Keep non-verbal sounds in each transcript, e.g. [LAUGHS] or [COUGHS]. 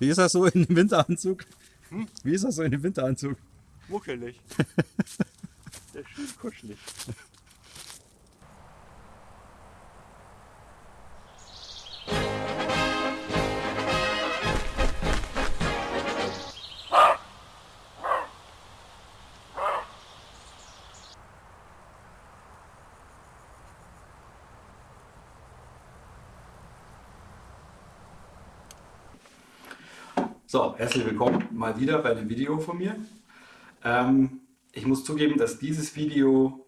Wie ist das so in dem Winteranzug? Hm? Wie ist das so in dem Winteranzug? Muckelig. [LAUGHS] Der ist schön kuschelig. So, herzlich willkommen mal wieder bei einem Video von mir. Ähm, ich muss zugeben, dass dieses Video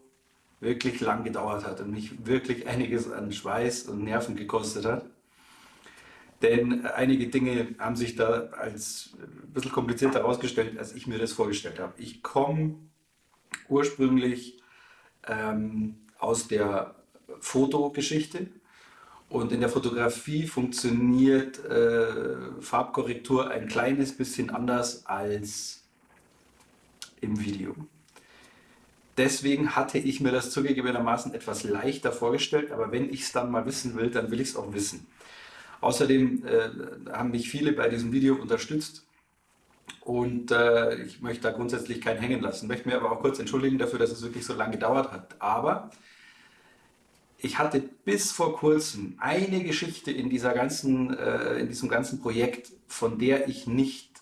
wirklich lang gedauert hat und mich wirklich einiges an Schweiß und Nerven gekostet hat. Denn einige Dinge haben sich da als ein bisschen komplizierter herausgestellt, als ich mir das vorgestellt habe. Ich komme ursprünglich ähm, aus der Fotogeschichte und in der Fotografie funktioniert äh, Farbkorrektur ein kleines bisschen anders als im Video. Deswegen hatte ich mir das zugegebenermaßen etwas leichter vorgestellt, aber wenn ich es dann mal wissen will, dann will ich es auch wissen. Außerdem äh, haben mich viele bei diesem Video unterstützt und äh, ich möchte da grundsätzlich keinen hängen lassen. Ich möchte mir aber auch kurz entschuldigen dafür, dass es wirklich so lange gedauert hat. Aber ich hatte bis vor kurzem eine Geschichte in, dieser ganzen, äh, in diesem ganzen Projekt, von der ich nicht,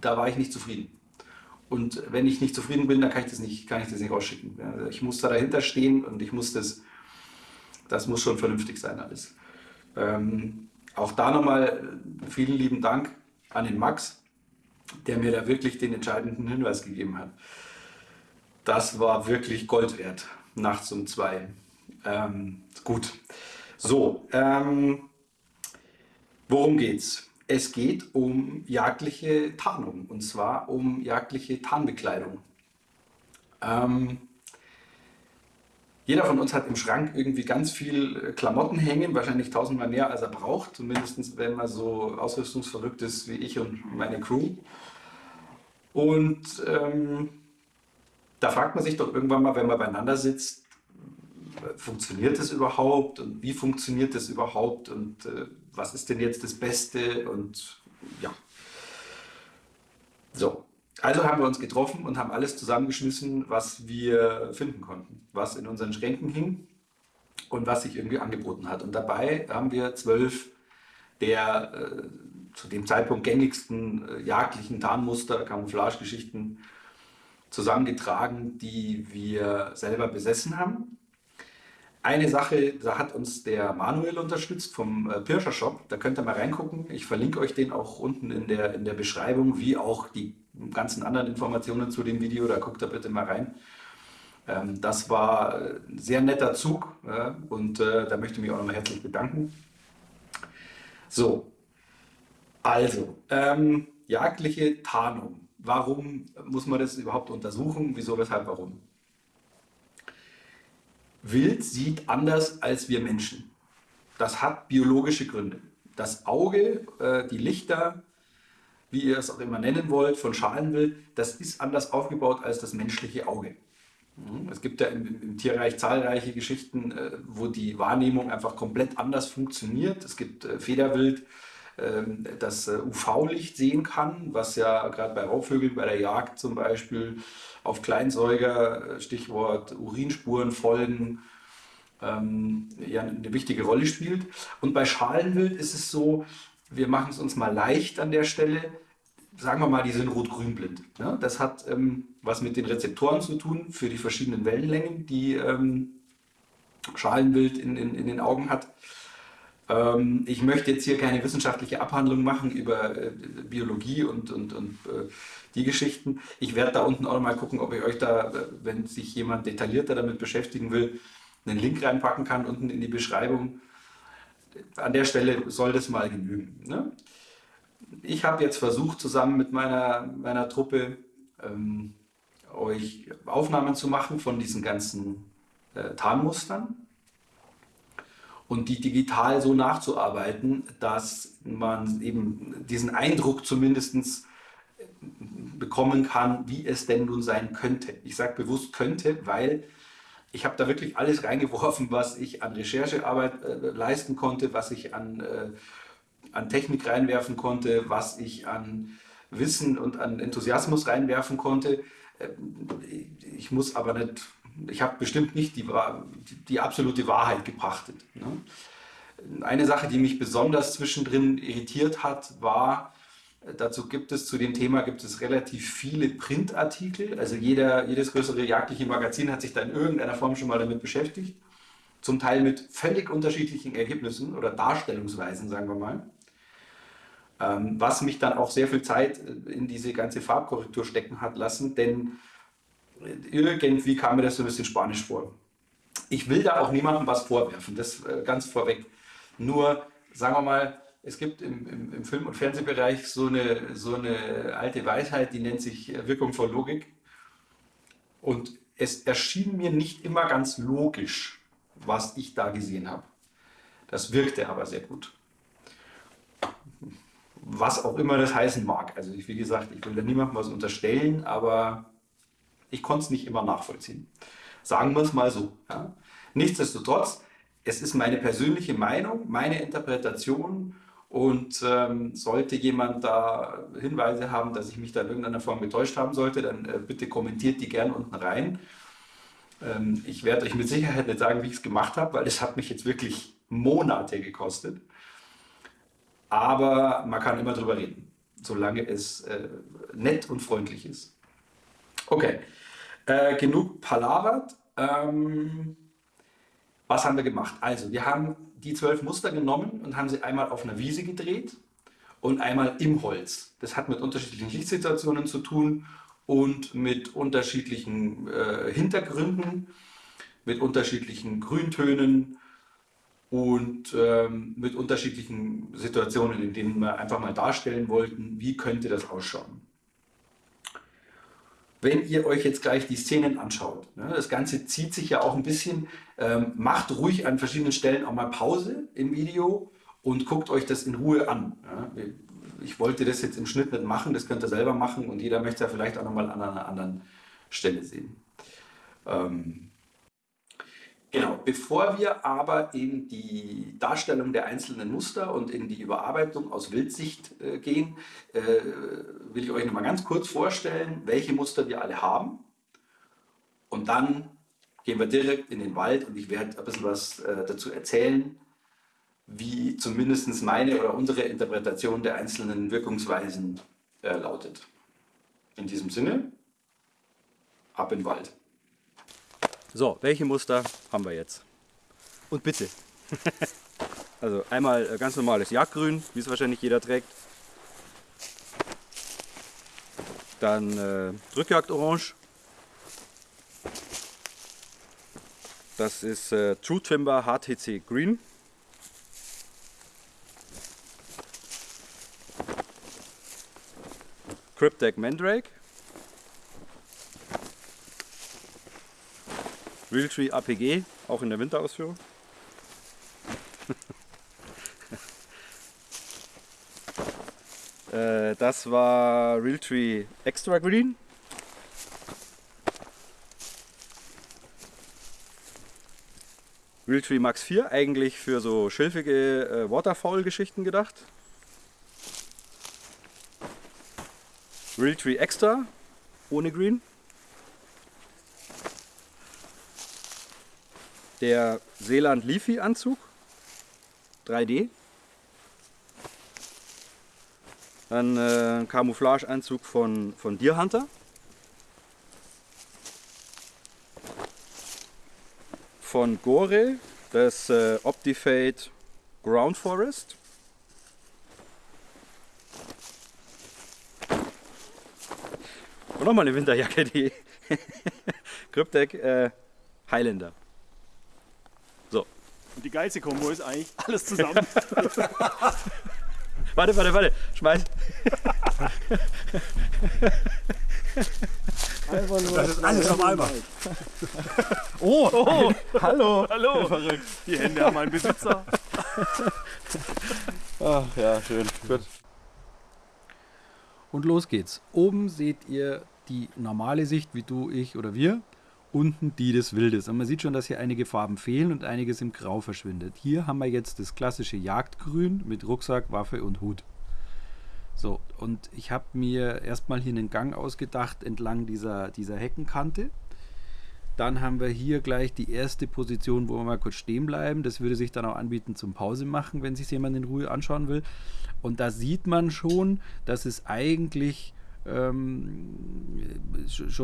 da war ich nicht zufrieden. Und wenn ich nicht zufrieden bin, dann kann ich das nicht, kann ich das nicht rausschicken. Also ich muss da dahinter stehen und ich muss das, das muss schon vernünftig sein alles. Ähm, auch da nochmal vielen lieben Dank an den Max, der mir da wirklich den entscheidenden Hinweis gegeben hat. Das war wirklich Gold wert, nachts um zwei. Ähm, gut. So, ähm, worum geht's? Es geht um jagdliche Tarnung und zwar um jagdliche Tarnbekleidung. Ähm, jeder von uns hat im Schrank irgendwie ganz viel Klamotten hängen, wahrscheinlich tausendmal mehr als er braucht, zumindest wenn man so ausrüstungsverrückt ist wie ich und meine Crew. Und ähm, da fragt man sich doch irgendwann mal, wenn man beieinander sitzt, funktioniert das überhaupt und wie funktioniert das überhaupt und äh, was ist denn jetzt das Beste und ja. So, also haben wir uns getroffen und haben alles zusammengeschmissen, was wir finden konnten, was in unseren Schränken hing und was sich irgendwie angeboten hat. Und dabei haben wir zwölf der äh, zu dem Zeitpunkt gängigsten äh, jagdlichen Tarnmuster, Camouflagegeschichten zusammengetragen, die wir selber besessen haben. Eine Sache, da hat uns der Manuel unterstützt vom äh, Pirscher Shop. Da könnt ihr mal reingucken. Ich verlinke euch den auch unten in der, in der Beschreibung, wie auch die ganzen anderen Informationen zu dem Video. Da guckt da bitte mal rein. Ähm, das war ein sehr netter Zug ja, und äh, da möchte ich mich auch nochmal herzlich bedanken. So, also, ähm, jagdliche Tarnung. Warum muss man das überhaupt untersuchen? Wieso, weshalb, warum? Wild sieht anders als wir Menschen. Das hat biologische Gründe. Das Auge, äh, die Lichter, wie ihr es auch immer nennen wollt, von Schalenwild, das ist anders aufgebaut als das menschliche Auge. Mhm. Es gibt ja im, im Tierreich zahlreiche Geschichten, äh, wo die Wahrnehmung einfach komplett anders funktioniert. Es gibt äh, Federwild, ähm, das UV-Licht sehen kann, was ja gerade bei Raubvögeln, bei der Jagd zum Beispiel auf Kleinsäuger, Stichwort Urinspuren folgen, ähm, ja eine wichtige Rolle spielt. Und bei Schalenwild ist es so, wir machen es uns mal leicht an der Stelle, sagen wir mal, die sind rot-grün blind. Ja, das hat ähm, was mit den Rezeptoren zu tun für die verschiedenen Wellenlängen, die ähm, Schalenwild in, in, in den Augen hat. Ähm, ich möchte jetzt hier keine wissenschaftliche Abhandlung machen über äh, Biologie und, und, und äh, die Geschichten. Ich werde da unten auch mal gucken, ob ich euch da, wenn sich jemand detaillierter damit beschäftigen will, einen Link reinpacken kann unten in die Beschreibung. An der Stelle soll das mal genügen. Ne? Ich habe jetzt versucht, zusammen mit meiner, meiner Truppe ähm, euch Aufnahmen zu machen von diesen ganzen äh, Tarnmustern und die digital so nachzuarbeiten, dass man eben diesen Eindruck zumindest bekommen kann, wie es denn nun sein könnte. Ich sage bewusst könnte, weil ich habe da wirklich alles reingeworfen, was ich an Recherchearbeit äh, leisten konnte, was ich an äh, an Technik reinwerfen konnte, was ich an Wissen und an Enthusiasmus reinwerfen konnte. Äh, ich muss aber nicht, ich habe bestimmt nicht die, die, absolute Wahrheit gepachtet. Ne? Eine Sache, die mich besonders zwischendrin irritiert hat, war, Dazu gibt es zu dem Thema gibt es relativ viele Printartikel. Also jeder, jedes größere jagdliche Magazin hat sich da in irgendeiner Form schon mal damit beschäftigt. Zum Teil mit völlig unterschiedlichen Ergebnissen oder Darstellungsweisen, sagen wir mal. Ähm, was mich dann auch sehr viel Zeit in diese ganze Farbkorrektur stecken hat lassen, denn irgendwie kam mir das so ein bisschen spanisch vor. Ich will da auch niemandem was vorwerfen, das äh, ganz vorweg. Nur, sagen wir mal, es gibt im, im, im, Film- und Fernsehbereich so eine, so eine alte Weisheit, die nennt sich Wirkung vor Logik. Und es erschien mir nicht immer ganz logisch, was ich da gesehen habe. Das wirkte aber sehr gut. Was auch immer das heißen mag. Also ich, wie gesagt, ich will da niemandem was unterstellen, aber ich konnte es nicht immer nachvollziehen. Sagen wir es mal so. Ja. Nichtsdestotrotz, es ist meine persönliche Meinung, meine Interpretation und ähm, sollte jemand da Hinweise haben, dass ich mich da in irgendeiner Form getäuscht haben sollte, dann äh, bitte kommentiert die gern unten rein. Ähm, ich werde euch mit Sicherheit nicht sagen, wie ich es gemacht habe, weil es hat mich jetzt wirklich Monate gekostet. Aber man kann immer drüber reden, solange es äh, nett und freundlich ist. Okay, äh, genug palavert. Ähm, was haben wir gemacht? Also, wir haben die zwölf Muster genommen und haben sie einmal auf einer Wiese gedreht und einmal im Holz. Das hat mit unterschiedlichen Lichtsituationen zu tun und mit unterschiedlichen äh, Hintergründen, mit unterschiedlichen Grüntönen und ähm, mit unterschiedlichen Situationen, in denen wir einfach mal darstellen wollten, wie könnte das ausschauen. Wenn ihr euch jetzt gleich die Szenen anschaut, ne, das Ganze zieht sich ja auch ein bisschen, ähm, macht ruhig an verschiedenen Stellen auch mal Pause im Video und guckt euch das in Ruhe an. Ich wollte das jetzt im Schnitt nicht machen, das könnt ihr selber machen und jeder möchte ja vielleicht auch nochmal an einer anderen Stelle sehen. Genau, bevor wir aber in die Darstellung der einzelnen Muster und in die Überarbeitung aus Wildsicht äh, gehen, äh, will ich euch noch mal ganz kurz vorstellen, welche Muster wir alle haben. Und dann gehen wir direkt in den Wald und ich werde ein bisschen was äh, dazu erzählen, wie zumindest meine oder unsere Interpretation der einzelnen Wirkungsweisen äh, lautet. In diesem Sinne, ab in den Wald. So, welche Muster haben wir jetzt? Und bitte. [LAUGHS] also einmal äh, ganz normales Jagdgrün, wie es wahrscheinlich jeder trägt. Dann äh, Drückjagdorange. Das ist äh, True Timber HTC Green. Cryptek Mandrake. Realtree APG, auch in der Winterausführung. [LAUGHS] Äh, das war Realtree Extra Green. Realtree Max 4, eigentlich für so schilfige äh, Waterfowl-Geschichten gedacht. Realtree Extra ohne Green. Der Seeland Leafy Anzug 3D. Dann äh, ein Camouflage-Anzug von, von Deer Hunter. Von Gore das äh, Optifade Ground Forest. Und nochmal eine Winterjacke, die [LAUGHS] Cryptek äh, Highlander. Und die geilste Kombo ist eigentlich alles [LAUGHS] zusammen. [LAUGHS] warte, warte, warte. Schmeiß. Einfach nur das ist alles auf einmal. [LAUGHS] Oh, oh, hallo. Hallo. Verrückt. Die Hände haben einen Besitzer. Ach ja, schön. Gut. Und los geht's. Oben seht ihr die normale Sicht, wie du, ich oder wir. Unten die des Wildes. Und man sieht schon, dass hier einige Farben fehlen und einiges im Grau verschwindet. Hier haben wir jetzt das klassische Jagdgrün mit Rucksack, Waffe und Hut. So, und ich habe mir erstmal hier einen Gang ausgedacht entlang dieser, dieser Heckenkante. Dann haben wir hier gleich die erste Position, wo wir mal kurz stehen bleiben. Das würde sich dann auch anbieten zum Pause machen, wenn sich jemand in Ruhe anschauen will. Und da sieht man schon, dass es eigentlich schon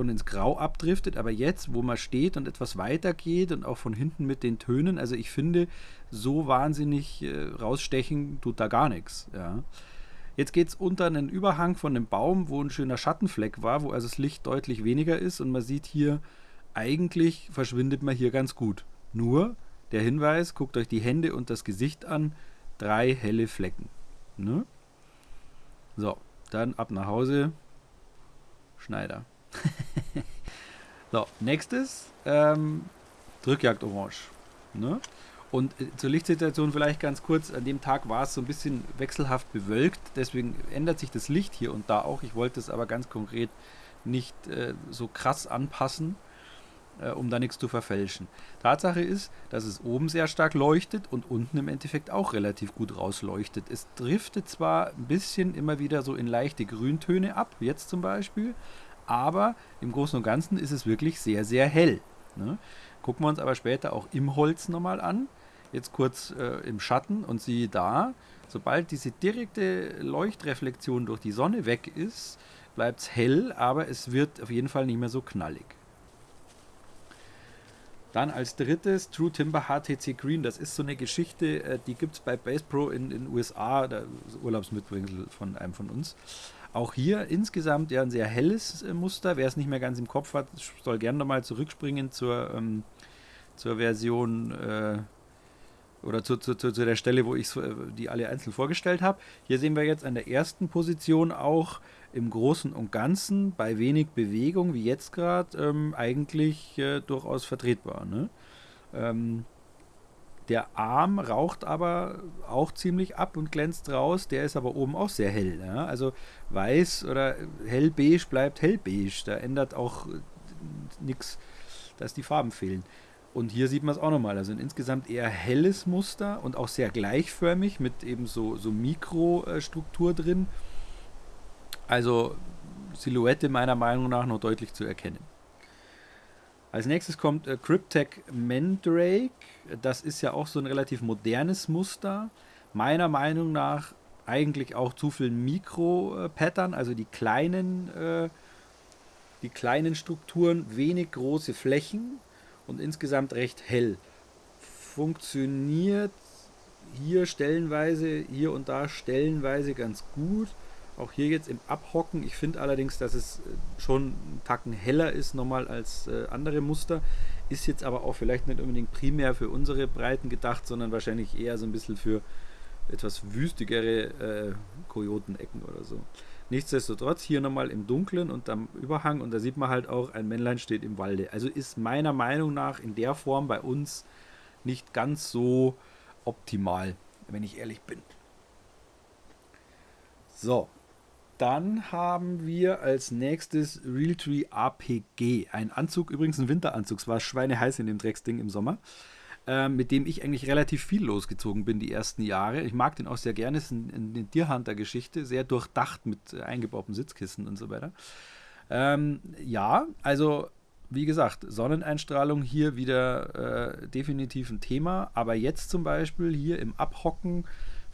ins Grau abdriftet, aber jetzt, wo man steht und etwas weiter geht und auch von hinten mit den Tönen, also ich finde, so wahnsinnig äh, rausstechen tut da gar nichts. Ja. Jetzt geht es unter einen Überhang von einem Baum, wo ein schöner Schattenfleck war, wo also das Licht deutlich weniger ist und man sieht hier, eigentlich verschwindet man hier ganz gut. Nur der Hinweis, guckt euch die Hände und das Gesicht an, drei helle Flecken. Ne? So, dann ab nach Hause, Schneider. [LAUGHS] so, nächstes, ähm, Drückjagd Orange. Ne? Und äh, zur Lichtsituation vielleicht ganz kurz, an dem Tag war es so ein bisschen wechselhaft bewölkt, deswegen ändert sich das Licht hier und da auch. Ich wollte es aber ganz konkret nicht äh, so krass anpassen, äh, um da nichts zu verfälschen. Tatsache ist, dass es oben sehr stark leuchtet und unten im Endeffekt auch relativ gut rausleuchtet. Es driftet zwar ein bisschen immer wieder so in leichte Grüntöne ab, jetzt zum Beispiel, aber im Großen und Ganzen ist es wirklich sehr, sehr hell. Ne? Gucken wir uns aber später auch im Holz nochmal an. Jetzt kurz äh, im Schatten und siehe da, sobald diese direkte Leuchtreflexion durch die Sonne weg ist, bleibt es hell, aber es wird auf jeden Fall nicht mehr so knallig. Dann als drittes True Timber HTC Green. Das ist so eine Geschichte, äh, die gibt es bei Base Pro in den USA, der Urlaubsmitbringsel von einem von uns. Auch hier insgesamt ja ein sehr helles äh, Muster. Wer es nicht mehr ganz im Kopf hat, soll gerne nochmal zurückspringen zur, ähm, zur Version äh, oder zu, zu, zu, der Stelle, wo ich äh, die alle einzeln vorgestellt habe. Hier sehen wir jetzt an der ersten Position auch im Großen und Ganzen bei wenig Bewegung, wie jetzt gerade, ähm, eigentlich äh, durchaus vertretbar. Ne? Ähm, der Arm raucht aber auch ziemlich ab und glänzt raus. Der ist aber oben auch sehr hell. Ja? Also weiß oder hellbeige bleibt hellbeige. Da ändert auch äh, nichts, dass die Farben fehlen. Und hier sieht man es auch nochmal. Also ein insgesamt eher helles Muster und auch sehr gleichförmig mit eben so, so Mikrostruktur drin. Also Silhouette meiner Meinung nach noch deutlich zu erkennen. Als nächstes kommt äh, Cryptech Mandrake. Das ist ja auch so ein relativ modernes Muster. Meiner Meinung nach eigentlich auch zu viel Mikro-Pattern, also die kleinen, äh, die kleinen Strukturen, wenig große Flächen und insgesamt recht hell. Funktioniert hier stellenweise, hier und da stellenweise ganz gut. Auch hier jetzt im Abhocken. Ich finde allerdings, dass es äh, schon einen Tacken heller ist nochmal als äh, andere Muster. Ist jetzt aber auch vielleicht nicht unbedingt primär für unsere Breiten gedacht, sondern wahrscheinlich eher so ein bisschen für etwas wüstigere äh, Kojotenecken oder so. Nichtsdestotrotz hier nochmal im Dunkeln und am Überhang und da sieht man halt auch, ein Männlein steht im Walde. Also ist meiner Meinung nach in der Form bei uns nicht ganz so optimal, wenn ich ehrlich bin. So, dann haben wir als nächstes Realtree APG. Ein Anzug, übrigens ein Winteranzug. Es war schweineheiß in dem Drecksding im Sommer. Äh, mit dem ich eigentlich relativ viel losgezogen bin die ersten Jahre. Ich mag den auch sehr gerne. Es ist eine Tierhunter-Geschichte. Sehr durchdacht mit äh, eingebauten Sitzkissen und so weiter. Ähm, ja, also wie gesagt, Sonneneinstrahlung hier wieder äh, definitiv ein Thema. Aber jetzt zum Beispiel hier im Abhocken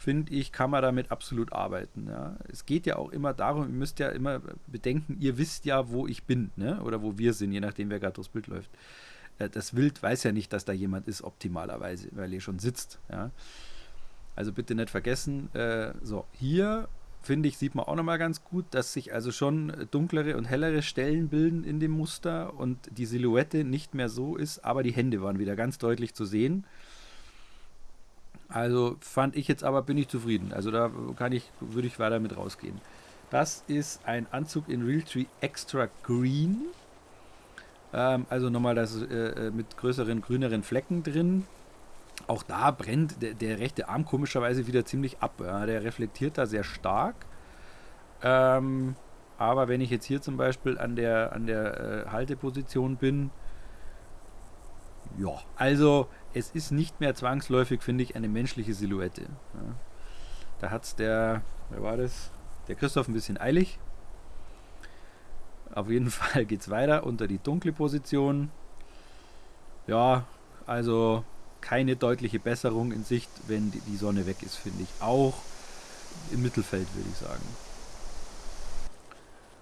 finde ich, kann man damit absolut arbeiten. Ja. Es geht ja auch immer darum, ihr müsst ja immer bedenken, ihr wisst ja, wo ich bin, ne? oder wo wir sind, je nachdem, wer gerade durchs Bild läuft. Äh, das Wild weiß ja nicht, dass da jemand ist, optimalerweise, weil ihr schon sitzt. Ja. Also bitte nicht vergessen. Äh, so, hier finde ich, sieht man auch nochmal ganz gut, dass sich also schon dunklere und hellere Stellen bilden in dem Muster und die Silhouette nicht mehr so ist, aber die Hände waren wieder ganz deutlich zu sehen. Also fand ich jetzt aber, bin ich zufrieden. Also da kann ich, würde ich weiter mit rausgehen. Das ist ein Anzug in Realtree Extra Green. Ähm, also nochmal das äh, äh, mit größeren, grüneren Flecken drin. Auch da brennt der, der rechte Arm komischerweise wieder ziemlich ab. Ja. Der reflektiert da sehr stark. Ähm, aber wenn ich jetzt hier zum Beispiel an der, an der äh, Halteposition bin, Ja, also es ist nicht mehr zwangsläufig, finde ich, eine menschliche Silhouette. Ja. Da hat es der, wer war das? Der Christoph ein bisschen eilig. Auf jeden [LAUGHS] Fall geht es weiter unter die dunkle Position. Ja, also keine deutliche Besserung in Sicht, wenn die, Sonne weg ist, finde ich. Auch im Mittelfeld, würde ich sagen.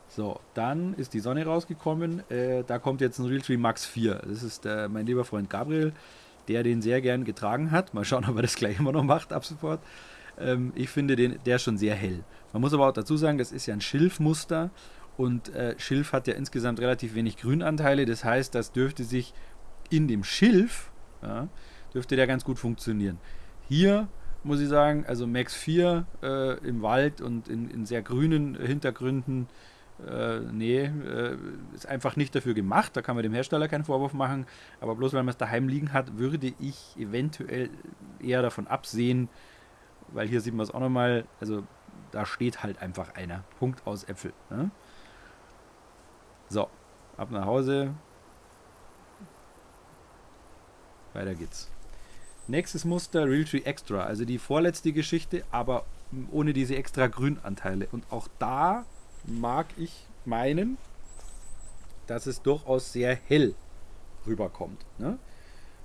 So, dann ist die Sonne rausgekommen. Äh, da kommt jetzt ein Realtree Max 4. Das ist der, mein lieber Freund Gabriel, der den sehr gern getragen hat. Mal schauen, [LAUGHS] ob er das gleich immer noch macht ab sofort. Ähm, ich finde den, der schon sehr hell. Man muss aber auch dazu sagen, das ist ja ein Schilfmuster und äh, Schilf hat ja insgesamt relativ wenig Grünanteile. Das heißt, das dürfte sich in dem Schilf, ja, dürfte der ganz gut funktionieren. Hier muss ich sagen, also Max 4 äh, im Wald und in, in sehr grünen Hintergründen, äh, nee, äh, ist einfach nicht dafür gemacht. Da kann man dem Hersteller keinen Vorwurf machen. Aber bloß weil man es daheim liegen hat, würde ich eventuell eher davon absehen, weil hier sieht man es auch nochmal, also da steht halt einfach einer. Punkt aus Äpfel. Ne? So, ab nach Hause. Weiter geht's. Nächstes Muster Realtree Extra, also die vorletzte Geschichte, aber ohne diese extra Grünanteile. Und auch da mag ich meinen, dass es durchaus sehr hell rüberkommt. Ne?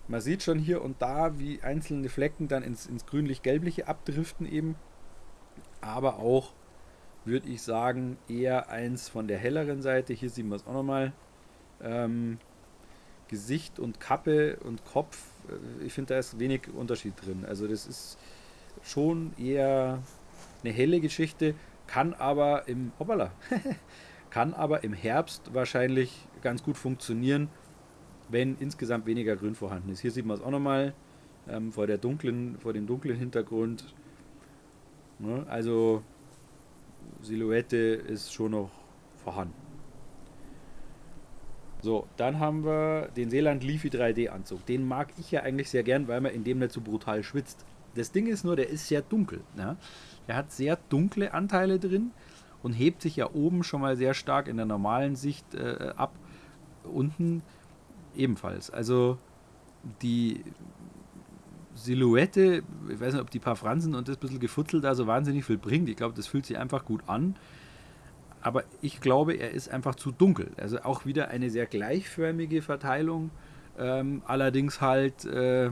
Man sieht schon hier und da, wie einzelne Flecken dann ins, ins grünlich-gelbliche abdriften eben. Aber auch, würde ich sagen, eher eins von der helleren Seite. Hier sehen wir es auch nochmal. Ähm, Gesicht und Kappe und Kopf, äh, ich finde, da ist wenig Unterschied drin. Also das ist schon eher eine helle Geschichte, kann aber im, hoppala, [LAUGHS] kann aber im Herbst wahrscheinlich ganz gut funktionieren, wenn insgesamt weniger Grün vorhanden ist. Hier sieht man es auch nochmal ähm, vor, der dunklen, vor dem dunklen Hintergrund. Ne? Also Silhouette ist schon noch vorhanden. So, dann haben wir den Seeland Leafy 3D Anzug. Den mag ich ja eigentlich sehr gern, weil man in dem nicht so brutal schwitzt. Das Ding ist nur, der ist sehr dunkel. Ja? Der hat sehr dunkle Anteile drin und hebt sich ja oben schon mal sehr stark in der normalen Sicht äh, ab. Unten ebenfalls. Also die Silhouette, ich weiß nicht, ob die paar Fransen und das bisschen gefutzelt da so wahnsinnig viel bringt. Ich glaube, das fühlt sich einfach gut an. Aber ich glaube, er ist einfach zu dunkel. Also auch wieder eine sehr gleichförmige Verteilung, ähm, allerdings halt äh,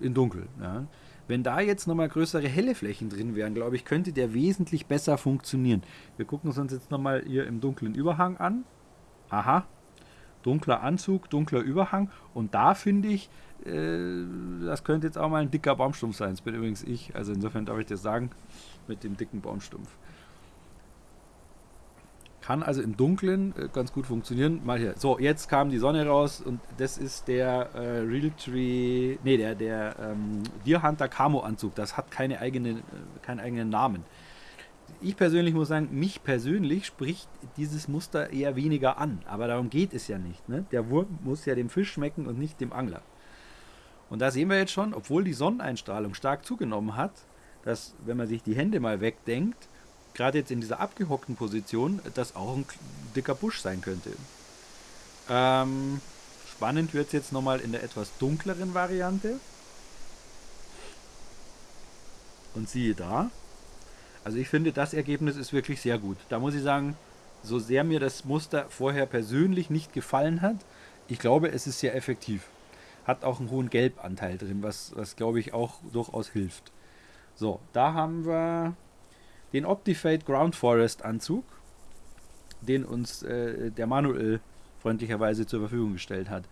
in dunkel. Ja. Wenn da jetzt nochmal größere helle Flächen drin wären, glaube ich, könnte der wesentlich besser funktionieren. Wir gucken uns jetzt nochmal hier im dunklen Überhang an. Aha, dunkler Anzug, dunkler Überhang. Und da finde ich, äh, das könnte jetzt auch mal ein dicker Baumstumpf sein. Das bin übrigens ich. Also insofern darf ich das sagen, mit dem dicken Baumstumpf. Kann also im Dunkeln äh, ganz gut funktionieren. Mal hier. So, jetzt kam die Sonne raus und das ist der äh, Realtree, nee, der, der ähm, Deer Hunter Camo Anzug. Das hat keine eigene, äh, keinen eigenen Namen ich persönlich muss sagen, mich persönlich spricht dieses Muster eher weniger an. Aber darum geht es ja nicht. Ne? Der Wurm muss ja dem Fisch schmecken und nicht dem Angler. Und da sehen wir jetzt schon, obwohl die Sonneneinstrahlung stark zugenommen hat, dass, wenn man sich die Hände mal wegdenkt, gerade jetzt in dieser abgehockten Position, das auch ein dicker Busch sein könnte. Ähm, spannend wird es jetzt nochmal in der etwas dunkleren Variante. Und siehe da, also ich finde, das Ergebnis ist wirklich sehr gut. Da muss ich sagen, so sehr mir das Muster vorher persönlich nicht gefallen hat, ich glaube, es ist sehr effektiv. Hat auch einen hohen Gelbanteil drin, was, was glaube ich auch durchaus hilft. So, da haben wir den Optifade Ground Forest Anzug, den uns äh, der Manuel freundlicherweise zur Verfügung gestellt hat.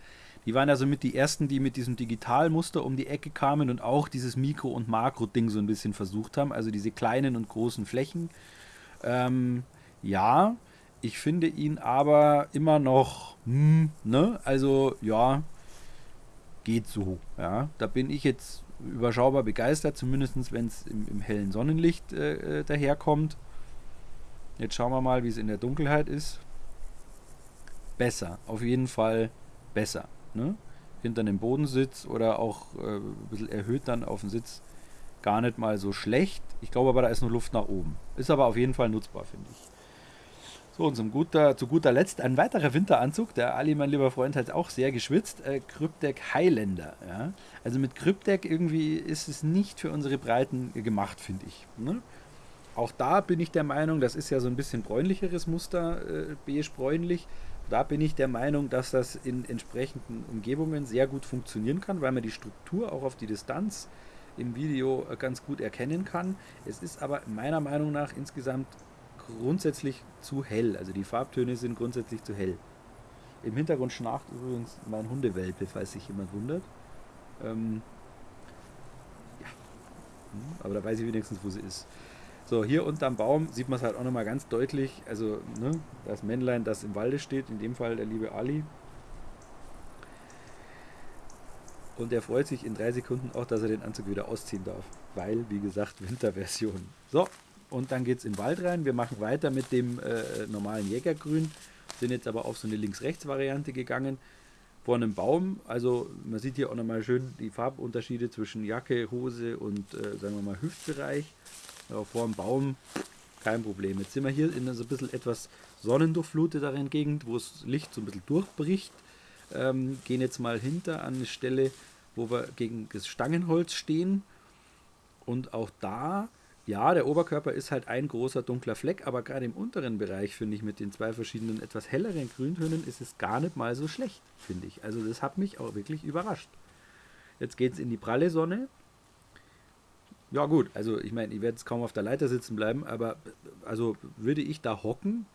Die waren also mit die ersten, die mit diesem Digitalmuster um die Ecke kamen und auch dieses Mikro- und Makro-Ding so ein bisschen versucht haben, also diese kleinen und großen Flächen. Ähm, ja, ich finde ihn aber immer noch, hm, ne, also ja, geht so. Ja, da bin ich jetzt überschaubar begeistert, zumindest wenn es im, im, hellen Sonnenlicht äh, äh, daherkommt. Jetzt schauen wir mal, wie es in der Dunkelheit ist. Besser, auf jeden Fall besser ne? hinter einem Bodensitz oder auch äh, ein bisschen erhöht dann auf dem Sitz gar nicht mal so schlecht. Ich glaube aber, da ist noch Luft nach oben. Ist aber auf jeden Fall nutzbar, finde ich. So, und zum guter, zu guter Letzt ein weiterer Winteranzug. Der Ali, mein lieber Freund, hat auch sehr geschwitzt. Äh, Cryptek Highlander. Ja? Also mit Cryptek irgendwie ist es nicht für unsere Breiten gemacht, finde ich. Ne? Auch da bin ich der Meinung, das ist ja so ein bisschen bräunlicheres Muster, äh, beige-bräunlich. Da bin ich der Meinung, dass das in entsprechenden Umgebungen sehr gut funktionieren kann, weil man die Struktur auch auf die Distanz im Video äh, ganz gut erkennen kann. Es ist aber meiner Meinung nach insgesamt grundsätzlich zu hell. Also die Farbtöne sind grundsätzlich zu hell. Im Hintergrund schnarcht übrigens mein Hundewelpe, falls sich jemand wundert. Ähm, ja. Hm, aber da weiß ich wenigstens, wo sie ist. So, hier unterm Baum sieht man es halt auch nochmal ganz deutlich. Also, ne, das Männlein, das im Walde steht, in dem Fall der liebe Ali. Und er freut sich in drei Sekunden auch, dass er den Anzug wieder ausziehen darf. Weil, wie gesagt, [LAUGHS] Winterversion. So, und dann geht es in den Wald rein. Wir machen weiter mit dem äh, normalen Jägergrün, sind jetzt aber auf so eine Links-Rechts-Variante gegangen. Vor einem Baum, also man sieht hier auch nochmal schön die Farbunterschiede zwischen Jacke, Hose und äh, sagen wir mal Hüftbereich. Ja, vor dem Baum kein Problem. Jetzt sind wir hier in so ein bisschen etwas sonnendurchfluteteren Gegend, wo das Licht so ein bisschen durchbricht. Ähm, gehen jetzt mal hinter an eine Stelle, wo wir gegen das Stangenholz stehen. Und auch da ja, der Oberkörper ist halt ein großer dunkler Fleck, aber gerade im unteren Bereich, finde ich, mit den zwei verschiedenen etwas helleren Grüntönen ist es gar nicht mal so schlecht, finde ich. Also das hat mich auch wirklich überrascht. Jetzt geht es in die pralle Sonne. Ja gut, also ich meine, ich werde jetzt kaum auf der Leiter sitzen bleiben, aber also würde ich da hocken,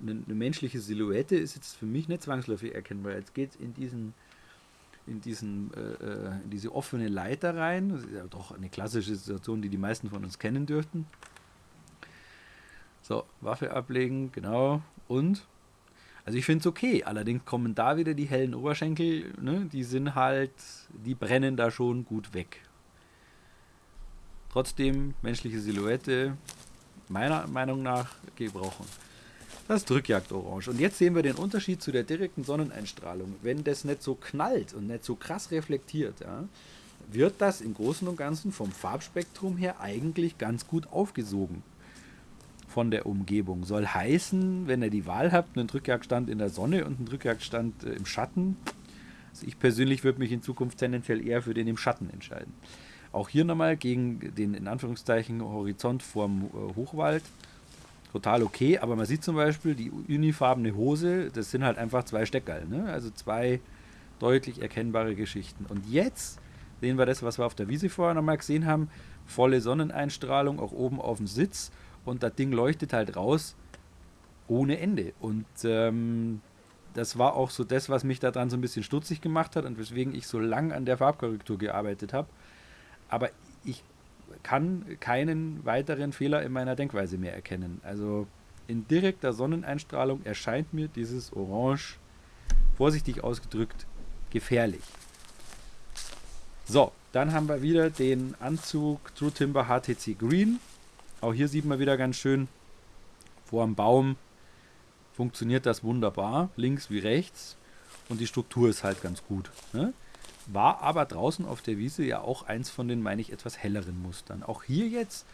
eine, eine menschliche Silhouette ist jetzt für mich nicht zwangsläufig erkennbar. Jetzt geht es in diesen in, diesen, äh, äh, in diese offene Leiter rein. Das ist ja doch eine klassische Situation, die die meisten von uns kennen dürften. So, Waffe ablegen, genau. Und? Also ich finde es okay. Allerdings kommen da wieder die hellen Oberschenkel, ne? die sind halt, die brennen da schon gut weg. Trotzdem, menschliche Silhouette, meiner Meinung nach, gebrochen. Das Drückjagd-Orange. Und jetzt sehen wir den Unterschied zu der direkten Sonneneinstrahlung. Wenn das nicht so knallt und nicht so krass reflektiert, ja, wird das im Großen und Ganzen vom Farbspektrum her eigentlich ganz gut aufgesogen von der Umgebung. Soll heißen, wenn ihr die Wahl habt, einen Drückjagdstand in der Sonne und einen Drückjagdstand äh, im Schatten. Also ich persönlich würde mich in Zukunft tendenziell eher für den im Schatten entscheiden. Auch hier nochmal gegen den in Anführungszeichen Horizont vorm äh, Hochwald total okay, aber man sieht zum Beispiel die unifarbene Hose, das sind halt einfach zwei Steckerl, ne? also zwei deutlich erkennbare Geschichten. Und jetzt sehen wir das, was wir auf der Wiese vorher nochmal gesehen haben, volle Sonneneinstrahlung, auch oben auf dem Sitz und das Ding leuchtet halt raus ohne Ende. Und ähm, das war auch so das, was mich daran so ein bisschen stutzig gemacht hat und weswegen ich so lang an der Farbkorrektur gearbeitet habe. Aber kann keinen weiteren Fehler in meiner Denkweise mehr erkennen. Also in direkter Sonneneinstrahlung erscheint mir dieses Orange, vorsichtig ausgedrückt, gefährlich. So, dann haben wir wieder den Anzug True Timber HTC Green. Auch hier sieht man wieder ganz schön, vor dem Baum funktioniert das wunderbar, links wie rechts. Und die Struktur ist halt ganz gut. Ne? War aber draußen auf der Wiese ja auch eins von den, meine ich, etwas helleren Mustern. Auch hier jetzt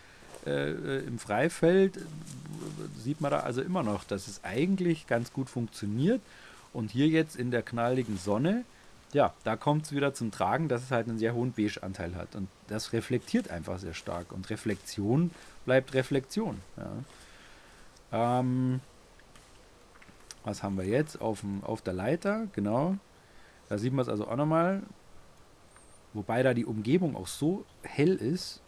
äh, äh, im Freifeld sieht man da also immer noch, dass es eigentlich ganz gut funktioniert. Und hier jetzt in der knalligen Sonne, ja, da kommt es wieder zum Tragen, dass es halt einen sehr hohen Beige-Anteil hat. Und das reflektiert einfach sehr stark. Und Reflexion bleibt Reflexion. Ja. Ähm, was haben wir jetzt auf, dem, auf der Leiter? Genau. Da sieht man es also auch nochmal. Wobei da die Umgebung auch so hell ist,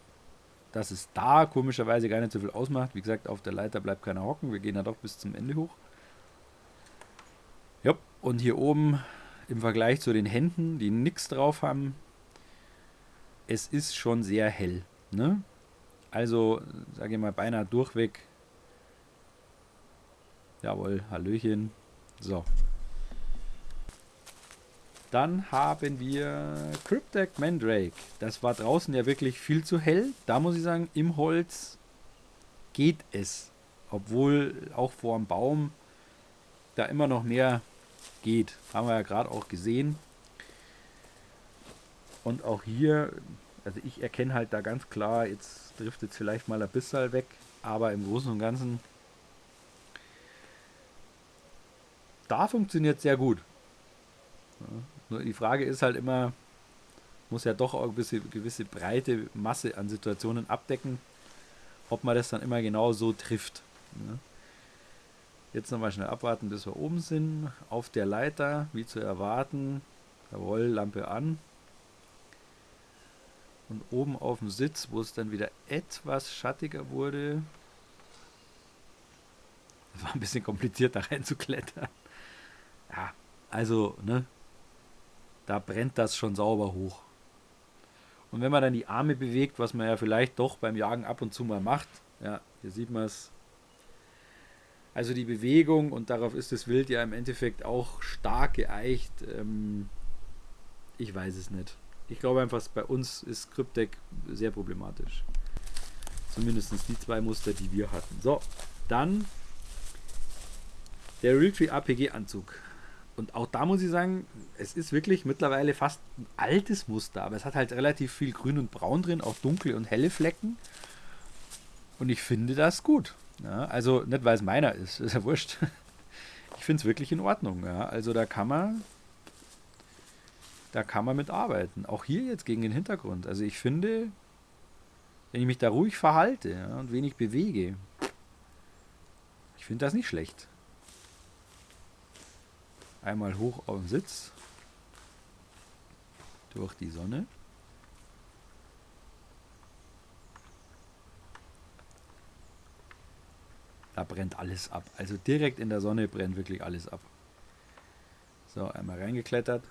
dass es da komischerweise gar nicht so viel ausmacht. Wie gesagt, auf der Leiter bleibt keiner hocken. Wir gehen ja doch bis zum Ende hoch. Ja, und hier oben im Vergleich zu den Händen, die nichts drauf haben, es ist schon sehr hell. Ne? Also, sage ich mal, beinahe durchweg. Jawohl, Hallöchen. So, dann haben wir Cryptek Mandrake. Das war draußen ja wirklich viel zu hell. Da muss ich sagen, im Holz geht es. Obwohl auch vor dem Baum da immer noch mehr geht. Haben wir ja gerade auch gesehen. Und auch hier, also ich erkenne halt da ganz klar, jetzt driftet vielleicht mal ein bisschen weg, aber im Großen und Ganzen da funktioniert sehr gut. Ja, nur die Frage ist halt immer, muss ja doch auch eine gewisse, gewisse breite Masse an Situationen abdecken, ob man das dann immer genau so trifft. Ja. Jetzt nochmal schnell abwarten, bis wir oben sind. Auf der Leiter, wie zu erwarten. Jawohl, Lampe an. Und oben auf dem Sitz, wo es dann wieder etwas schattiger wurde. Das [LAUGHS] war ein bisschen kompliziert, da reinzuklettern. Ja, also, ne? Da brennt das schon sauber hoch. Und wenn man dann die Arme bewegt, was man ja vielleicht doch beim Jagen ab und zu mal macht, ja, hier sieht man es. Also die Bewegung, und darauf ist das Wild ja im Endeffekt auch stark geeicht. Ähm, ich weiß es nicht. Ich glaube einfach, bei uns ist Cryptec sehr problematisch. Zumindest die zwei Muster, die wir hatten. So, dann der Realtree APG Anzug. Und auch da muss ich sagen, es ist wirklich mittlerweile fast ein altes Muster, aber es hat halt relativ viel Grün und Braun drin, auch dunkle und helle Flecken. Und ich finde das gut. Ja, also nicht, weil es meiner ist, [LAUGHS] ist ja wurscht. Ich finde es wirklich in Ordnung. Ja. Also da kann man, da kann man mit arbeiten. Auch hier jetzt gegen den Hintergrund. Also ich finde, wenn ich mich da ruhig verhalte ja, und wenig bewege, ich finde das nicht schlecht. Einmal hoch auf den Sitz. Durch die Sonne. Da brennt alles ab. Also direkt in der Sonne brennt wirklich alles ab. So, einmal reingeklettert.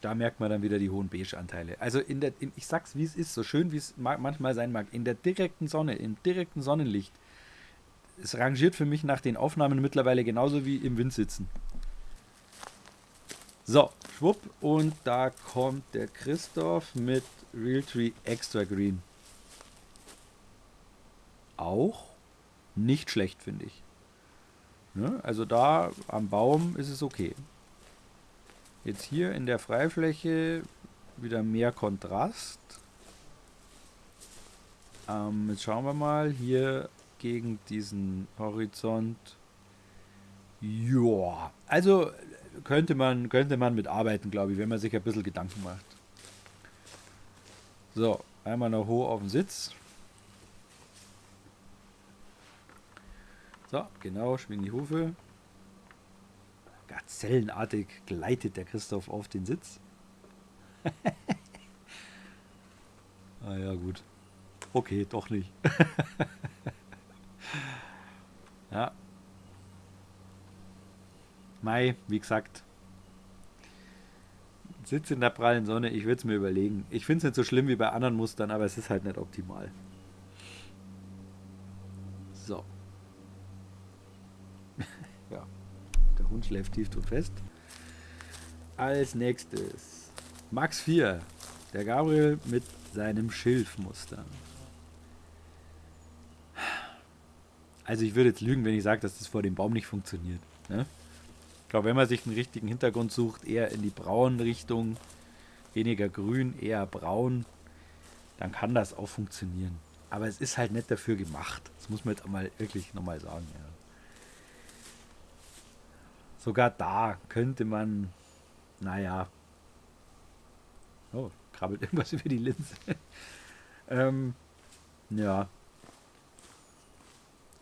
Da merkt man dann wieder die hohen Beige-Anteile. Also in der, in, ich sag's wie es ist, so schön wie es manchmal sein mag, in der direkten Sonne, im direkten Sonnenlicht, es rangiert für mich nach den Aufnahmen mittlerweile genauso wie im Wind sitzen. So, schwupp, und da kommt der Christoph mit Realtree Extra Green. Auch nicht schlecht, finde ich. Ne? Also da am Baum ist es okay. Jetzt hier in der Freifläche wieder mehr Kontrast. Ähm, jetzt schauen wir mal hier gegen diesen Horizont. Ja, also könnte man, könnte man mitarbeiten, glaube ich, wenn man sich ein bisschen Gedanken macht. So, einmal noch hoch auf den Sitz. So, genau, schwing die Hufe. Gazellenartig gleitet der Christoph auf den Sitz. [LAUGHS] ah ja, gut. Okay, doch nicht. [LAUGHS] ja. Mai, wie gesagt. Sitz in der prallen Sonne, ich würde es mir überlegen. Ich finde es nicht so schlimm wie bei anderen Mustern, aber es ist halt nicht optimal. So. Der Hund schläft tief und fest. Als nächstes Max 4. Der Gabriel mit seinem Schilfmuster. Also ich würde jetzt lügen, wenn ich sage, dass das vor dem Baum nicht funktioniert. Ne? Ich glaube, wenn man sich einen richtigen Hintergrund sucht, eher in die braune Richtung, weniger grün, eher braun, dann kann das auch funktionieren. Aber es ist halt nicht dafür gemacht. Das muss man jetzt mal wirklich nochmal sagen. Ja. Sogar da könnte man, naja, oh, krabbelt [LAUGHS] irgendwas über die Linse. ähm, ja.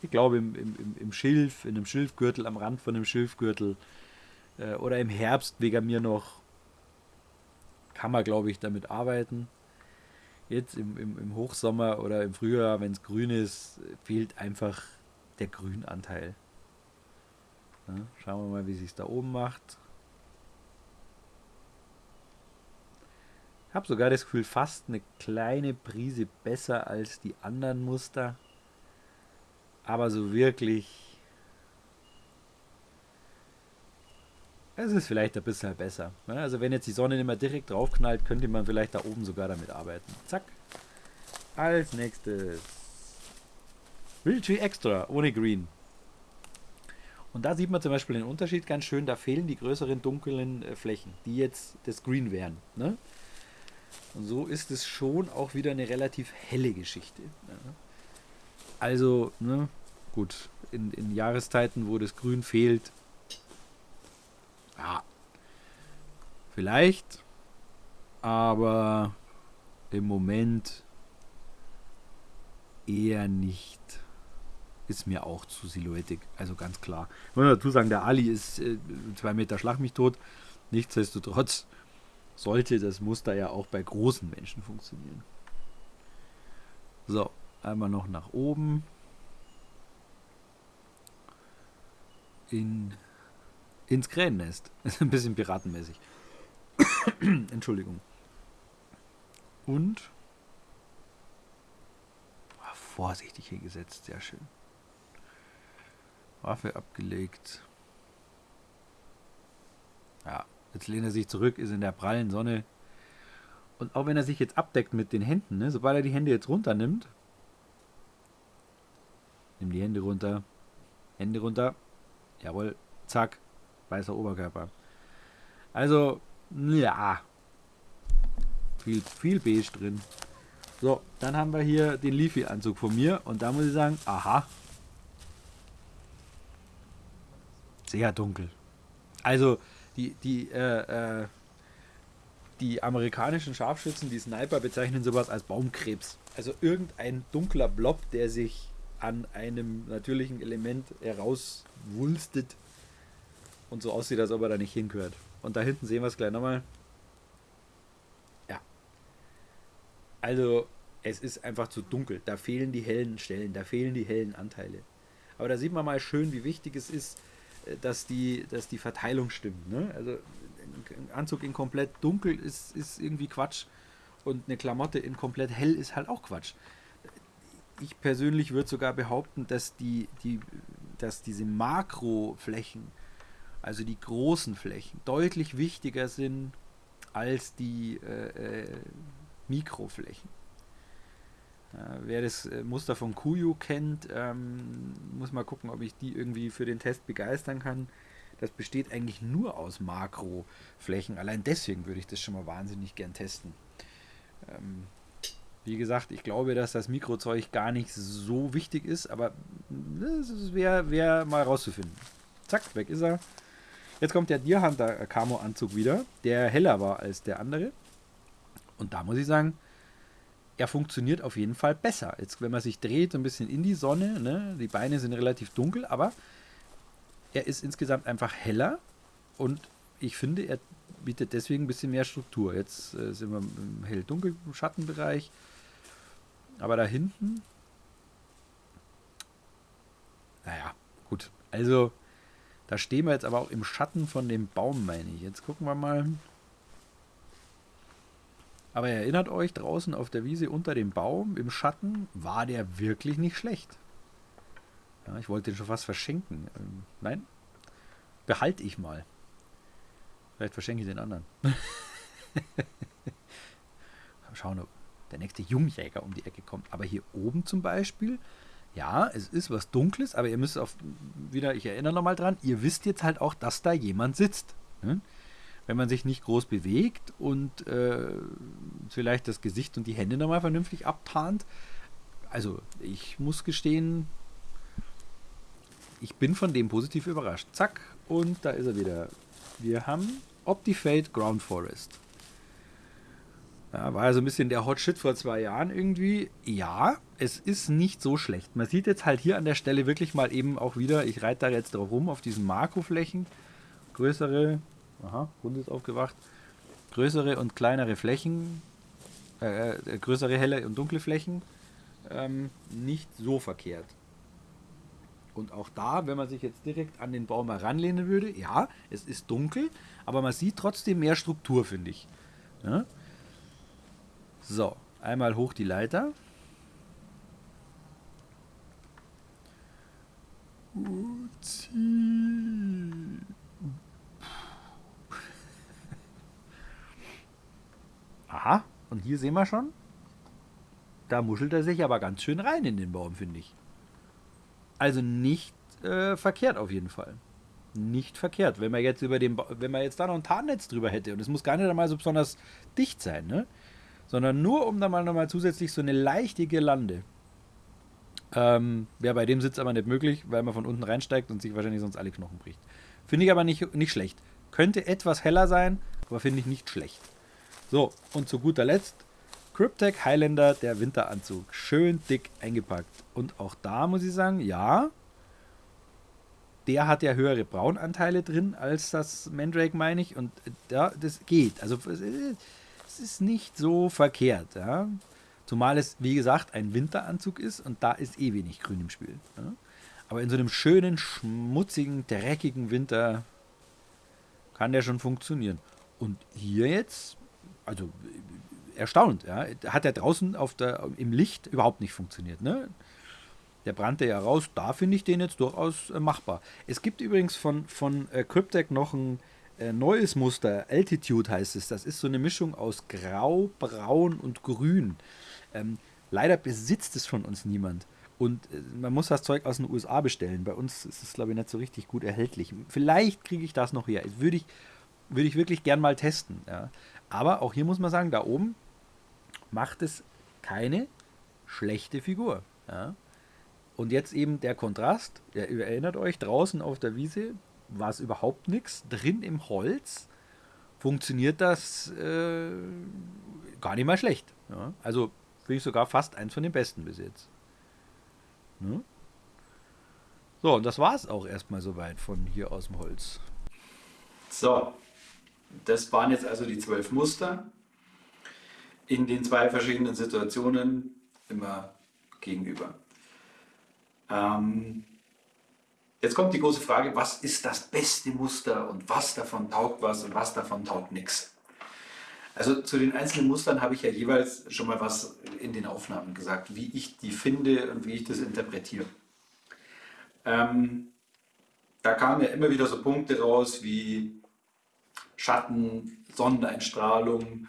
Ich glaube, im, im, im Schilf, in einem Schilfgürtel, am Rand von einem Schilfgürtel äh, oder im Herbst wegen mir noch, kann man, glaube ich, damit arbeiten. Jetzt im, im, im Hochsommer oder im Frühjahr, wenn es grün ist, fehlt einfach der Grünanteil. Ja, schauen wir mal, wie sich da oben macht. Ich habe sogar das Gefühl, fast eine kleine Prise besser als die anderen Muster. Aber so wirklich. Es ist vielleicht ein bisschen besser. Also wenn jetzt die Sonne nicht mehr direkt draufknallt, könnte man vielleicht da oben sogar damit arbeiten. Zack. Als nächstes. Realtree Extra ohne Green. Und da sieht man zum Beispiel den Unterschied ganz schön, da fehlen die größeren dunklen äh, Flächen, die jetzt das Green wären. Ne? Und so ist es schon auch wieder eine relativ helle Geschichte. Ja. Also, ne, gut, in, in Jahreszeiten, wo das Grün fehlt, ja, vielleicht, aber im Moment eher nicht. Ist mir auch zu silhouettig, also ganz klar. Ich muss dazu sagen, der Ali ist äh, zwei Meter Schlag mich tot. Nichtsdestotrotz sollte das Muster ja auch bei großen Menschen funktionieren. So, einmal noch nach oben. In, ins Krähennest. [LAUGHS] Ist ein bisschen piratenmäßig. [COUGHS] Entschuldigung. Und ah, vorsichtig hingesetzt, sehr schön. Waffe abgelegt. Ja, jetzt lehnt er sich zurück, ist in der prallen Sonne. Und auch wenn er sich jetzt abdeckt mit den Händen, ne, sobald er die Hände jetzt runternimmt, nimm die Hände runter, Hände runter, jawohl, zack, weißer Oberkörper. Also, ja, viel, viel beige drin. So, dann haben wir hier den Leafy-Anzug von mir und da muss ich sagen, aha, sehr dunkel. Also, die, die, äh, äh, die amerikanischen Scharfschützen, die Sniper, bezeichnen sowas als Baumkrebs. Also irgendein dunkler Blob, der sich an einem natürlichen Element herauswulstet und so aussieht, als ob er da nicht hingehört. Und da hinten sehen wir es gleich nochmal. Ja. Also, es ist einfach zu dunkel. Da fehlen die hellen Stellen, da fehlen die hellen Anteile. Aber da sieht man mal schön, wie wichtig es ist, dass die, dass die Verteilung stimmt. Ne? Also ein Anzug in komplett dunkel ist, ist irgendwie Quatsch und eine Klamotte in komplett hell ist halt auch Quatsch. Ich persönlich würde sogar behaupten, dass, die, die, dass diese Makroflächen, also die großen Flächen, deutlich wichtiger sind als die äh, äh, Mikroflächen. Ja, wer das äh, Muster von Kuyu kennt, ähm, muss mal gucken, ob ich die irgendwie für den Test begeistern kann. Das besteht eigentlich nur aus Makroflächen. Allein deswegen würde ich das schon mal wahnsinnig gern testen. Ähm, wie gesagt, ich glaube, dass das Mikrozeug gar nicht so wichtig ist, aber das wäre wär mal rauszufinden. Zack, weg ist er. Jetzt kommt der Deer Hunter Camo Anzug wieder, der heller war als der andere. Und da muss ich sagen, er funktioniert auf jeden Fall besser. Jetzt, wenn man sich dreht, so ein bisschen in die Sonne, ne, die Beine sind relativ dunkel, aber er ist insgesamt einfach heller und ich finde, er bietet deswegen ein bisschen mehr Struktur. Jetzt äh, sind wir im hell-dunkel Schattenbereich, aber da hinten, naja, gut. Also, da stehen wir jetzt aber auch im Schatten von dem Baum, meine ich. Jetzt gucken wir mal. Aber erinnert euch, draußen auf der Wiese unter dem Baum im Schatten war der wirklich nicht schlecht. Ja, ich wollte den schon fast verschenken. Ähm, nein, behalte ich mal. Vielleicht verschenke ich den anderen. [LAUGHS] Schauen, ob der nächste Jungjäger um die Ecke kommt. Aber hier oben zum Beispiel, ja, es ist was Dunkles, aber ihr müsst auf wieder, ich erinnere nochmal dran, ihr wisst jetzt halt auch, dass da jemand sitzt. Ne? Wenn man sich nicht groß bewegt und äh, vielleicht das Gesicht und die Hände nochmal vernünftig abtarnt. Also ich muss gestehen, ich bin von dem positiv überrascht. Zack, und da ist er wieder. Wir haben Optifade Ground Forest. Ja, war ja so ein bisschen der Hot Shit vor zwei Jahren irgendwie. Ja, es ist nicht so schlecht. Man sieht jetzt halt hier an der Stelle wirklich mal eben auch wieder, ich reite da jetzt drauf rum, auf diesen Makroflächen. Größere, Aha, Hund ist aufgewacht. Größere und kleinere Flächen, äh, äh, größere helle und dunkle Flächen, ähm, nicht so verkehrt. Und auch da, wenn man sich jetzt direkt an den Baum heranlehnen würde, ja, es ist dunkel, aber man sieht trotzdem mehr Struktur, finde ich. Ja? So, einmal hoch die Leiter. Uzi. Aha, und hier sehen wir schon, da muschelt er sich aber ganz schön rein in den Baum, finde ich. Also nicht äh, verkehrt auf jeden Fall. Nicht verkehrt. Wenn man jetzt über den, ba wenn man jetzt da noch ein Tarnnetz drüber hätte und es muss gar nicht einmal so besonders dicht sein, ne? sondern nur um da mal nochmal zusätzlich so eine leichte Girlande. Ähm, Wäre bei dem Sitz aber nicht möglich, weil man von unten reinsteigt und sich wahrscheinlich sonst alle Knochen bricht. Finde ich aber nicht, nicht schlecht. Könnte etwas heller sein, aber finde ich nicht schlecht. So, und zu guter Letzt Cryptech Highlander, der Winteranzug. Schön dick eingepackt. Und auch da muss ich sagen, ja, der hat ja höhere Braunanteile drin als das Mandrake, meine ich. Und ja, das geht. Also es ist nicht so verkehrt. Ja. Zumal es, wie gesagt, ein Winteranzug ist und da ist eh wenig Grün im Spiel. Ja. Aber in so einem schönen, schmutzigen, dreckigen Winter kann der schon funktionieren. Und hier jetzt, also erstaunt, ja, hat er draußen auf der, im Licht überhaupt nicht funktioniert. Ne? Der brannte ja raus, da finde ich den jetzt durchaus äh, machbar. Es gibt übrigens von, von äh, Cryptec noch ein äh, neues Muster, Altitude heißt es. Das ist so eine Mischung aus Grau, Braun und Grün. Ähm, leider besitzt es von uns niemand. Und äh, man muss das Zeug aus den USA bestellen. Bei uns ist es, glaube ich, nicht so richtig gut erhältlich. Vielleicht kriege ich das noch her. Würde ich, würde ich wirklich gern mal testen. Ja. Aber auch hier muss man sagen, da oben macht es keine schlechte Figur. Ja. Und jetzt eben der Kontrast. Ihr erinnert euch, draußen auf der Wiese war es überhaupt nichts. Drin im Holz funktioniert das äh, gar nicht mal schlecht. Ja. Also finde ich sogar fast eins von den besten bis jetzt. Ne? So, und das war es auch erstmal soweit von hier aus dem Holz. So, das waren jetzt also die zwölf Muster in den zwei verschiedenen Situationen immer gegenüber. Ähm, jetzt kommt die große Frage, was ist das beste Muster und was davon taugt was und was davon taugt nichts. Also zu den einzelnen Mustern habe ich ja jeweils schon mal was in den Aufnahmen gesagt, wie ich die finde und wie ich das interpretiere. Ähm, da kamen ja immer wieder so Punkte raus wie Schatten, Sonneneinstrahlung,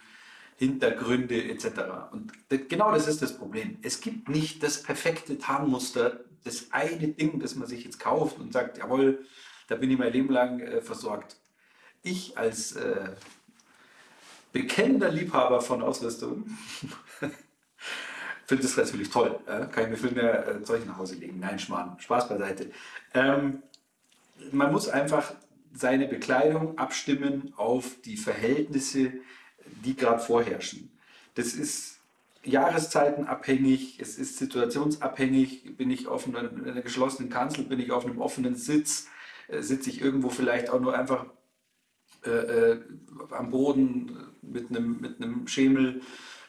Hintergründe etc. Und genau das ist das Problem. Es gibt nicht das perfekte Tarnmuster, das eine Ding, das man sich jetzt kauft und sagt, jawohl, da bin ich mein Leben lang äh, versorgt. Ich als äh, bekennender Liebhaber von Ausrüstung [LAUGHS] finde das natürlich toll. Äh? Kann ich mir viel mehr äh, Zeug nach Hause legen. Nein, Schmarrn. Spaß beiseite. Ähm, man muss einfach seine Bekleidung abstimmen auf die Verhältnisse, die gerade vorherrschen. Das ist jahreszeitenabhängig, es ist situationsabhängig. Bin ich auf einer, geschlossenen Kanzel, bin ich auf einem offenen Sitz, äh, sitze ich irgendwo vielleicht auch nur einfach äh, äh, am Boden mit einem, mit einem Schemel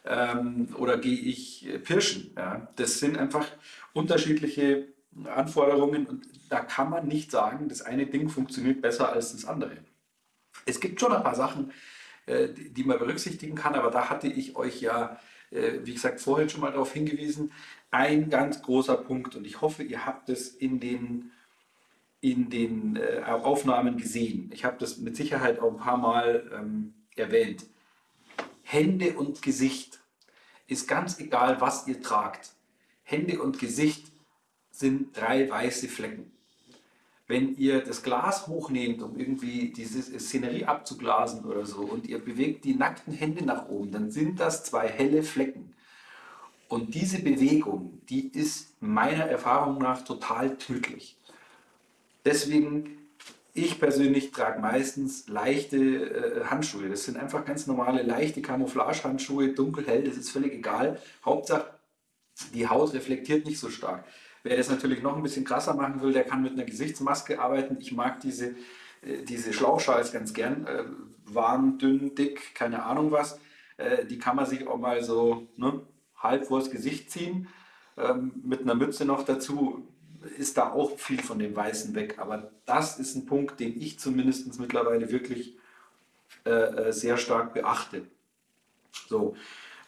ähm, oder gehe ich pirschen. Ja? Das sind einfach unterschiedliche Anforderungen und da kann man nicht sagen, das eine Ding funktioniert besser als das andere. Es gibt schon ein paar Sachen, äh, die man berücksichtigen kann, aber da hatte ich euch ja, äh, wie gesagt, vorhin schon mal darauf hingewiesen, ein ganz großer Punkt und ich hoffe, ihr habt es in den, in den äh, Aufnahmen gesehen. Ich habe das mit Sicherheit auch ein paar Mal ähm, erwähnt. Hände und Gesicht ist ganz egal, was ihr tragt. Hände und Gesicht sind drei weiße Flecken. Wenn ihr das Glas hochnehmt, um irgendwie diese Szenerie abzuglasen oder so, und ihr bewegt die nackten Hände nach oben, dann sind das zwei helle Flecken. Und diese Bewegung, die ist meiner Erfahrung nach total tödlich. Deswegen, ich persönlich trage meistens leichte äh, Handschuhe. Das sind einfach ganz normale, leichte Camouflage-Handschuhe, dunkelhell, das ist völlig egal. Hauptsache, die Haut reflektiert nicht so stark. Wer das natürlich noch ein bisschen krasser machen will, der kann mit einer Gesichtsmaske arbeiten. Ich mag diese, äh, diese Schlauchschals ganz gern. Äh, warm, dünn, dick, keine Ahnung was. Äh, die kann man sich auch mal so ne, halb vors Gesicht ziehen. Ähm, mit einer Mütze noch dazu ist da auch viel von dem Weißen weg. Aber das ist ein Punkt, den ich zumindest mittlerweile wirklich sehr stark beachte. So,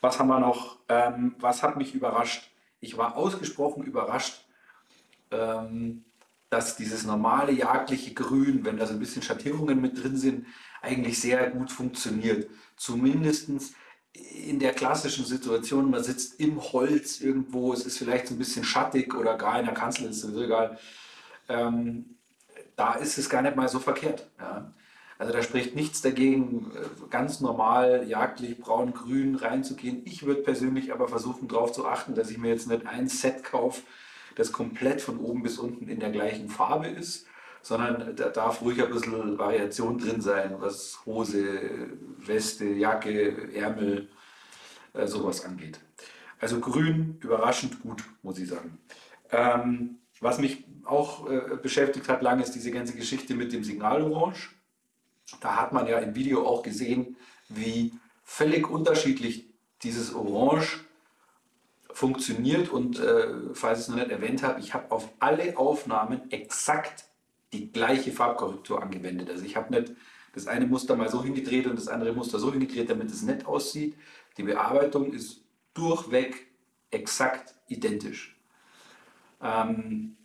was haben wir noch? Ähm, was hat mich überrascht? Ich war ausgesprochen überrascht, ähm, dass dieses normale jagdliche Grün, wenn da so ein bisschen Schattierungen mit drin sind, eigentlich sehr gut funktioniert. Zumindest in der klassischen Situation, man sitzt im Holz irgendwo, es ist vielleicht so ein bisschen schattig oder gar in der Kanzel ist es egal. Ähm, da ist es gar nicht mal so verkehrt. Ja. Also da spricht nichts dagegen, äh, ganz normal jagdlich braun-grün reinzugehen. Ich würde persönlich aber versuchen darauf zu achten, dass ich mir jetzt nicht ein Set kaufe, das komplett von oben bis unten in der gleichen Farbe ist, sondern da darf ruhig ein bisschen Variation drin sein, was Hose, Weste, Jacke, Ärmel, äh, sowas angeht. Also grün, überraschend gut, muss ich sagen. Ähm, was mich auch äh, beschäftigt hat lange, ist diese ganze Geschichte mit dem Signalorange. Da hat man ja im Video auch gesehen, wie völlig unterschiedlich dieses Orange funktioniert. Und äh, falls ich es noch nicht erwähnt habe, ich habe auf alle Aufnahmen exakt die gleiche Farbkorrektur angewendet. Also ich habe nicht das eine Muster mal so hingedreht und das andere Muster so hingedreht, damit es nett aussieht. Die Bearbeitung ist durchweg exakt identisch. Ähm,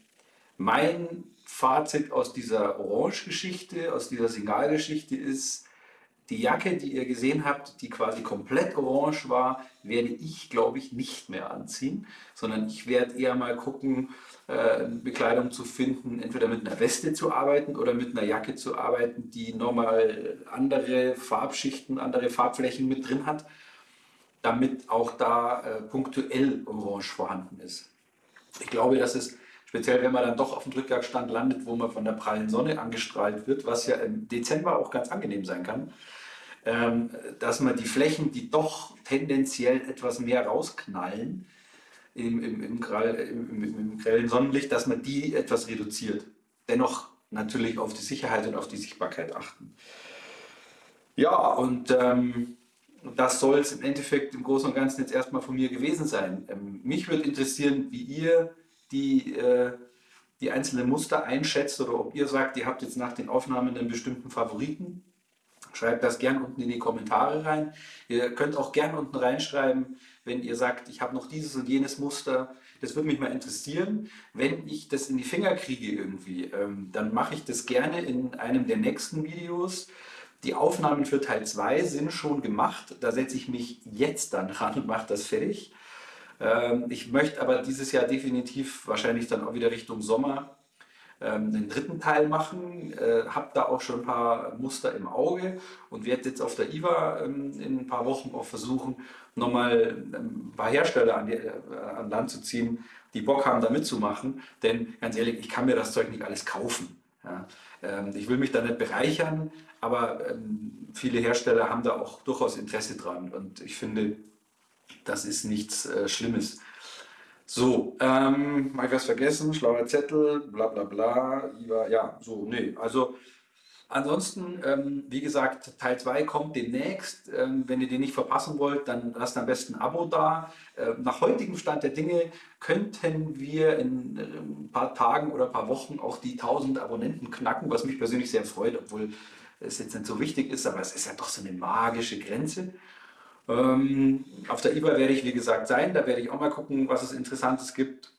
mein Fazit aus dieser Orange-Geschichte, aus dieser Signalgeschichte ist, die Jacke, die ihr gesehen habt, die quasi komplett orange war, werde ich, glaube ich, nicht mehr anziehen, sondern ich werde eher mal gucken, äh, Bekleidung zu finden, entweder mit einer Weste zu arbeiten oder mit einer Jacke zu arbeiten, die nochmal andere Farbschichten, andere Farbflächen mit drin hat, damit auch da äh, punktuell orange vorhanden ist. Ich glaube, dass es speziell wenn man dann doch auf dem Drückjagdstand landet, wo man von der prallen Sonne angestrahlt wird, was ja im Dezember auch ganz angenehm sein kann, ähm, dass man die Flächen, die doch tendenziell etwas mehr rausknallen im, im, im, im, im grellen Sonnenlicht, dass man die etwas reduziert. Dennoch natürlich auf die Sicherheit und auf die Sichtbarkeit achten. Ja, und ähm, das soll es im Endeffekt im Großen und Ganzen jetzt erstmal von mir gewesen sein. Ähm, mich würde interessieren, wie ihr die, äh, die einzelnen Muster einschätzt oder ob ihr sagt, ihr habt jetzt nach den Aufnahmen einen bestimmten Favoriten. Schreibt das gern unten in die Kommentare rein. Ihr könnt auch gern unten reinschreiben, wenn ihr sagt, ich habe noch dieses und jenes Muster. Das würde mich mal interessieren. Wenn ich das in die Finger kriege irgendwie, ähm, dann mache ich das gerne in einem der nächsten Videos. Die Aufnahmen für Teil 2 sind schon gemacht. Da setze ich mich jetzt dann ran und mache das fertig. Ähm, ich möchte aber dieses Jahr definitiv wahrscheinlich dann auch wieder Richtung Sommer ähm, den dritten Teil machen. Äh, habe da auch schon ein paar Muster im Auge und werde jetzt auf der IWA ähm, in ein paar Wochen auch versuchen, nochmal ein paar Hersteller an, die, äh, an Land zu ziehen, die Bock haben, da mitzumachen. Denn ganz ehrlich, ich kann mir das Zeug nicht alles kaufen. Ich will mich da nicht bereichern, aber viele Hersteller haben da auch durchaus Interesse dran. Und ich finde, das ist nichts äh, Schlimmes. So, ähm, habe ich was vergessen? Schlauer Zettel, bla bla bla. Ja, so, nee. Also ansonsten, ähm, wie gesagt, Teil 2 kommt demnächst. Ähm, wenn ihr den nicht verpassen wollt, dann lasst am besten ein Abo da. Äh, nach heutigem Stand der Dinge könnten wir in äh, ein paar Tagen oder ein paar Wochen auch die 1000 Abonnenten knacken, was mich persönlich sehr freut, obwohl es jetzt nicht so wichtig ist, aber es ist ja doch so eine magische Grenze. Ähm, auf der IBA werde ich, wie gesagt, sein. Da werde ich auch mal gucken, was es Interessantes gibt.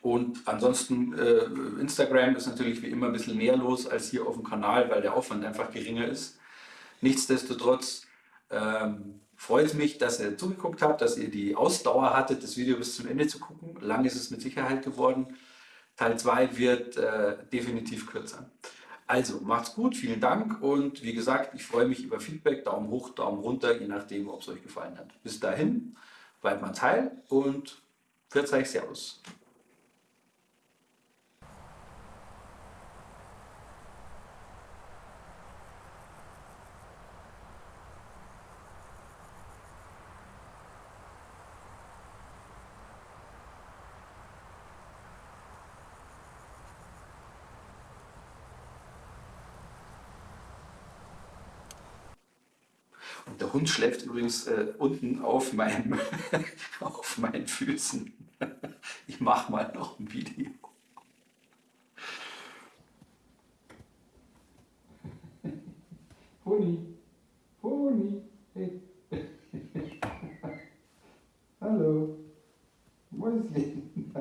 Und ansonsten, äh, Instagram ist natürlich wie immer ein bisschen mehr los als hier auf dem Kanal, weil der Aufwand einfach geringer ist. Nichtsdestotrotz ähm, freut es mich, dass ihr zugeguckt habt, dass ihr die Ausdauer hattet, das Video bis zum Ende zu gucken. Lang ist es mit Sicherheit geworden. Teil 2 wird äh, definitiv kürzer. Also macht's gut, vielen Dank und wie gesagt, ich freue mich über Feedback, Daumen hoch, Daumen runter, je nachdem, ob es euch gefallen hat. Bis dahin, bleibt mal teil und für euch Servus. Und der Hund schläft übrigens äh, unten auf, meinem, [LAUGHS] auf meinen Füßen. [LAUGHS] Ich mache mal noch ein Video. Pony, hey. [LAUGHS] Hallo, Mäuschen.